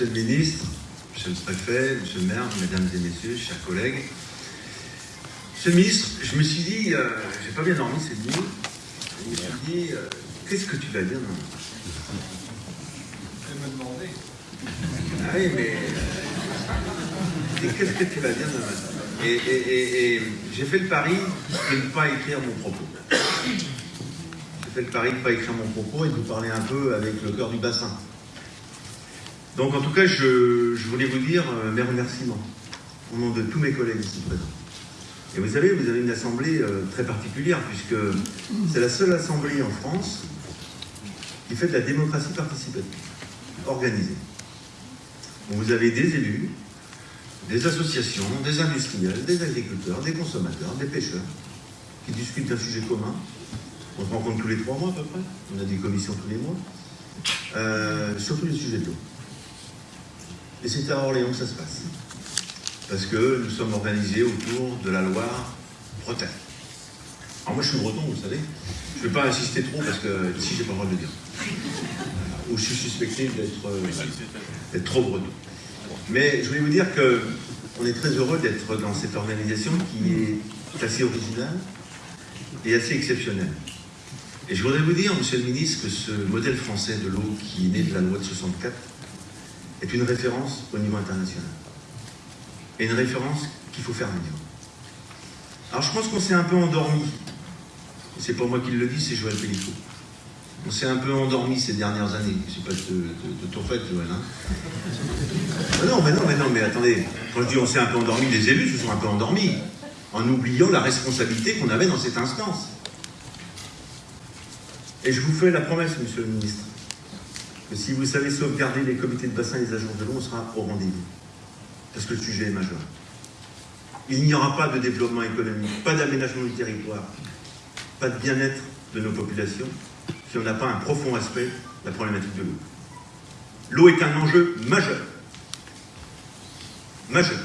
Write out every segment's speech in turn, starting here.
Monsieur le ministre, Monsieur le préfet, Monsieur le maire, Mesdames et Messieurs, chers collègues, Monsieur le ministre, je me suis dit, euh, j'ai pas bien dormi cette nuit, je me suis dit, euh, qu'est-ce que tu vas dire non Elle m'a demandé. Ah oui, mais euh, qu'est-ce que tu vas dire demain matin Et, et- et- et j'ai fait le pari de ne pas écrire mon propos. J'ai fait le pari de ne pas écrire mon propos et de vous parler un peu avec le cœur du bassin. Donc en tout cas, je, voulais vous dire euh, mes remerciements au nom de tous mes collègues ici présents. Et vous savez, vous avez une assemblée euh, très particulière puisque c'est la seule assemblée en France qui fait de la démocratie participative, organisée. vous avez des élus, des associations, des industriels, des agriculteurs, des consommateurs, des pêcheurs, qui discutent d'un sujet commun. On se rencontre tous les trois mois à peu près, on a des commissions tous les mois, euh, sur tous les sujets. Et c'est à Orléans que ça se passe. Parce que nous sommes organisés autour de la Loire Bretagne. Alors moi je suis breton, vous savez. Je ne vais pas insister trop parce que ici j'ai pas le droit de le dire. Ou je suis suspecté d'être euh, d'être trop breton. Mais je voulais vous dire que on est très heureux d'être dans cette organisation qui est assez originale et assez exceptionnelle. Et je voudrais vous dire, monsieur le ministre, que ce modèle français de l'eau qui est né de la loi de 64 est une référence au niveau international. Et une référence qu'il faut faire vivre. Alors je pense qu'on s'est un peu endormi. C'est pas moi qui le dis, c'est Joël Pellicot. On s'est un peu endormi ces dernières années. C'est pas de, de, de ton fait, Joël. Hein Ah non, mais non, mais non, mais attendez. Quand je dis on s'est un peu endormi, les élus se sont un peu endormis. En oubliant la responsabilité qu'on avait dans cette instance. Et je vous fais la promesse, monsieur le ministre, que si vous savez sauvegarder les comités de bassin et les agences de l'eau, on sera au rendez-vous. Parce que le sujet est majeur. Il n'y aura pas de développement économique, pas d'aménagement du territoire, pas de bien-être de nos populations si on n'a pas un profond respect de la problématique de l'eau. L'eau est un enjeu majeur. Majeur.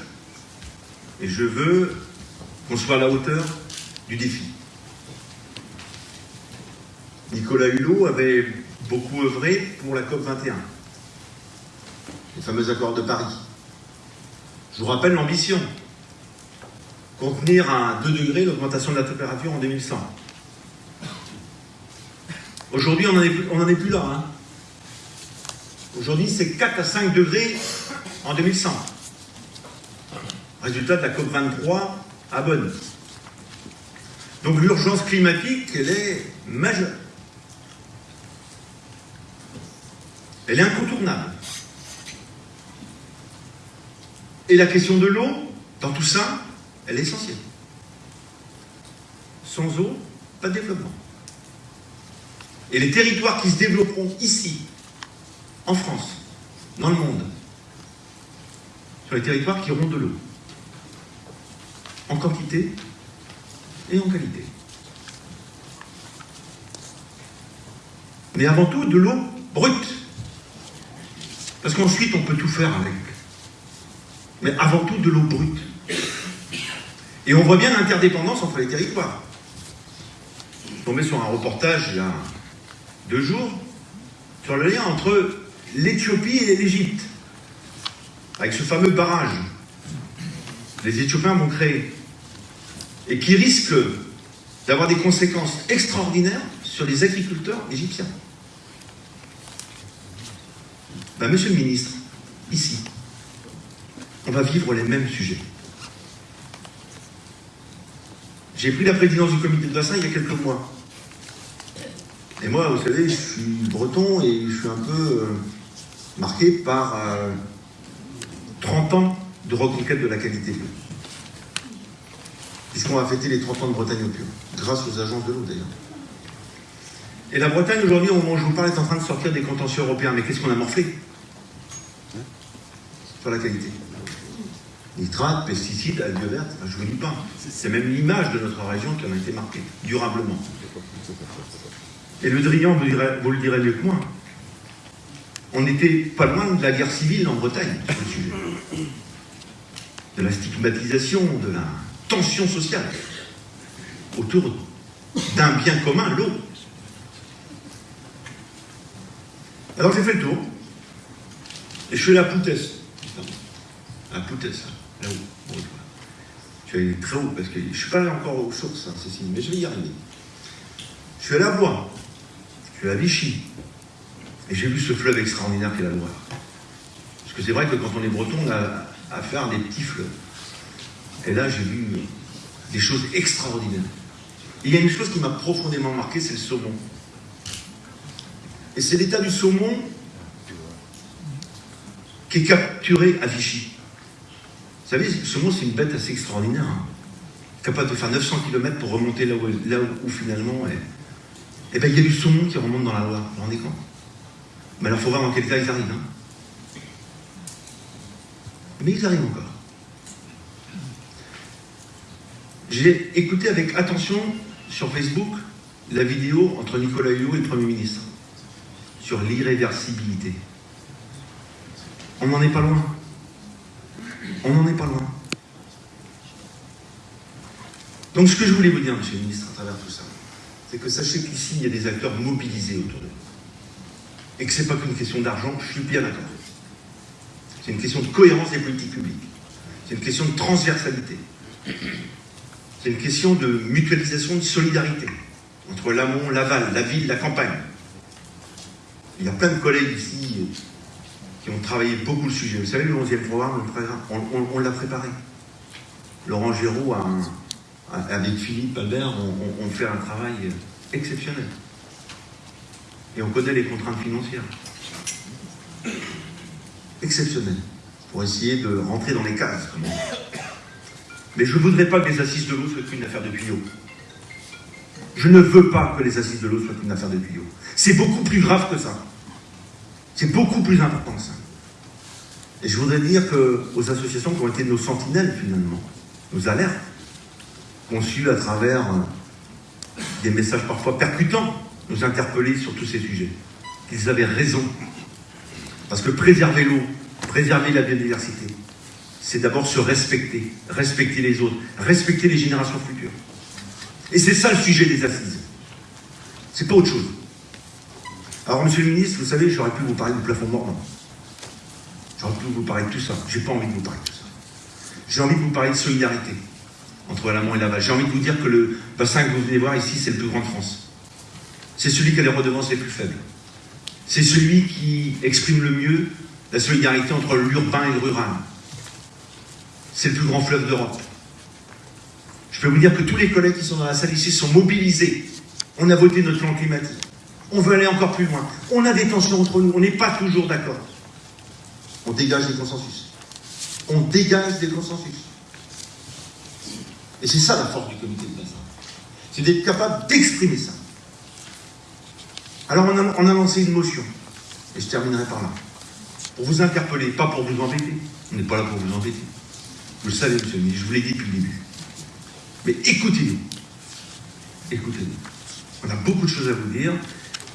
Et je veux qu'on soit à la hauteur du défi. Nicolas Hulot avait beaucoup œuvré pour la COP 21, les fameux accords de Paris. Je vous rappelle l'ambition contenir à 2 degrés l'augmentation de la température en 2100. Aujourd'hui, on n'en est plus là. hein. Aujourd'hui, c'est 4 à 5 degrés en 2100. Résultat de la COP23 à Bonn. Donc l'urgence climatique, elle est majeure. Elle est incontournable. Et la question de l'eau, dans tout ça, elle est essentielle. Sans eau, pas de développement. Et les territoires qui se développeront ici, en France, dans le monde, sont les territoires qui auront de l'eau. En quantité et en qualité. Mais avant tout, de l'eau brute. Parce qu'ensuite, on peut tout faire avec. Mais avant tout, de l'eau brute. Et on voit bien l'interdépendance entre les territoires. Je suis tombé sur un reportage il y a deux jours sur le lien entre l'Éthiopie et l'Égypte. Avec ce fameux barrage que les Éthiopiens vont créer. Et qui risque d'avoir des conséquences extraordinaires sur les agriculteurs égyptiens. Ben, monsieur le ministre, ici, on va vivre les mêmes sujets. J'ai pris la présidence du comité de bassin il y a quelques mois. Et moi, vous savez, je suis breton et je suis un peu euh, marqué par euh, 30 ans de reconquête de la qualité. Puisqu'on va fêter les 30 ans de Bretagne au pur, grâce aux agences de l'eau d'ailleurs. Et la Bretagne, aujourd'hui, au moment où je vous parle, est en train de sortir des contentieux européens. Mais qu'est-ce qu'on a morflé? Sur la qualité. Nitrates, pesticides, algues vertes, je vous dis pas. C'est même l'image de notre région qui en a été marquée, durablement. Et le Drian, vous, le direz mieux que moi, on n'était pas loin de la guerre civile en Bretagne sur le sujet. De la stigmatisation, de la tension sociale autour d'un bien commun, l'eau. Alors j'ai fait le tour. Et je suis allé à Poutès, là-haut. Bon, je suis allé très haut parce que je ne suis pas encore aux sources, hein, Cécile, mais je vais y arriver. Je suis à Blois, je suis à Vichy, et j'ai vu ce fleuve extraordinaire qu'est la Loire. Parce que c'est vrai que quand on est breton, on a affaire à des petits fleuves. Et là, j'ai vu des choses extraordinaires. il y a une chose qui m'a profondément marqué, c'est le saumon. Et c'est l'état du saumon qui est capturé à Vichy. Vous savez, le saumon, c'est une bête assez extraordinaire. Hein. Capable de faire 900 km pour remonter là où, finalement. Eh bien, il y a du saumon qui remonte dans la Loire. Vous vous rendez compte? Mais alors, il faut voir dans quel cas ils arrivent. Hein. Mais ils arrivent encore. J'ai écouté avec attention sur Facebook la vidéo entre Nicolas Hulot et le Premier ministre sur l'irréversibilité. On n'en est pas loin. On n'en est pas loin. Donc ce que je voulais vous dire, Monsieur le ministre, à travers tout ça, c'est que sachez qu'ici, il y a des acteurs mobilisés autour de nous. Et que ce n'est pas qu'une question d'argent, je suis bien d'accord. C'est une question de cohérence des politiques publiques. C'est une question de transversalité. C'est une question de mutualisation, de solidarité entre l'amont, l'aval, la ville, la campagne. Il y a plein de collègues ici qui ont travaillé beaucoup le sujet. Vous savez, le 11e programme, on, l'a préparé. Laurent Géraud, avec Philippe Albert, on, fait un travail exceptionnel. Et on connaît les contraintes financières. Exceptionnelles. Pour essayer de rentrer dans les cases. Mais je ne voudrais pas que les assises de l'eau soient une affaire de tuyaux. Je ne veux pas que les assises de l'eau soient une affaire de tuyaux. C'est beaucoup plus grave que ça. C'est beaucoup plus important que ça. Et je voudrais dire aux associations qui ont été nos sentinelles, finalement, nos alertes, conçues à travers euh, des messages parfois percutants, nous interpeller sur tous ces sujets, qu'ils avaient raison. Parce que préserver l'eau, préserver la biodiversité, c'est d'abord se respecter, respecter les autres, respecter les générations futures. Et c'est ça le sujet des assises. C'est pas autre chose. Alors, monsieur le ministre, vous savez, j'aurais pu vous parler du plafond mordant. J'aurais pu vous parler de tout ça. J'ai pas envie de vous parler de tout ça. J'ai envie de vous parler de solidarité entre l'amont et l'aval. J'ai envie de vous dire que le bassin que vous venez voir ici, c'est le plus grand de France. C'est celui qui a les redevances les plus faibles. C'est celui qui exprime le mieux la solidarité entre l'urbain et le rural c'est le plus grand fleuve d'Europe. Je peux vous dire que tous les collègues qui sont dans la salle ici sont mobilisés. On a voté notre plan climatique. On veut aller encore plus loin. On a des tensions entre nous. On n'est pas toujours d'accord. On dégage des consensus. On dégage des consensus. Et c'est ça la force du comité de bassin. C'est d'être capable d'exprimer ça. Alors on a, on a lancé une motion. Et je terminerai par là. Pour vous interpeller, pas pour vous embêter. On n'est pas là pour vous embêter. Vous le savez, monsieur le ministre, je vous l'ai dit depuis le début. Mais écoutez-nous. Écoutez-nous. On a beaucoup de choses à vous dire,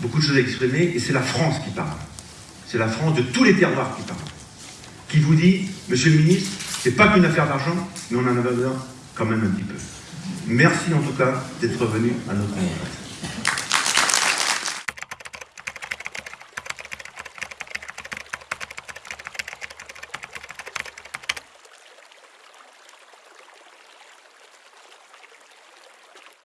beaucoup de choses à exprimer, et c'est la France qui parle. C'est la France de tous les terroirs qui parle. Qui vous dit, monsieur le ministre, c'est pas qu'une affaire d'argent, mais on en a besoin quand même un petit peu. Merci en tout cas d'être venu à notre rencontre.